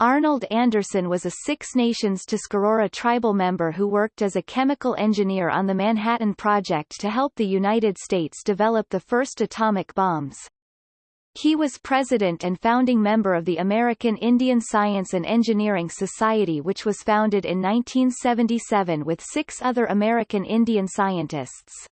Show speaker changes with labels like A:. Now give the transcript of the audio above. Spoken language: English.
A: Arnold Anderson was a Six Nations Tuscarora tribal member who worked as a chemical engineer on the Manhattan Project to help the United States develop the first atomic bombs. He was president and founding member of the American Indian Science and Engineering Society which was founded in 1977 with six other American Indian scientists.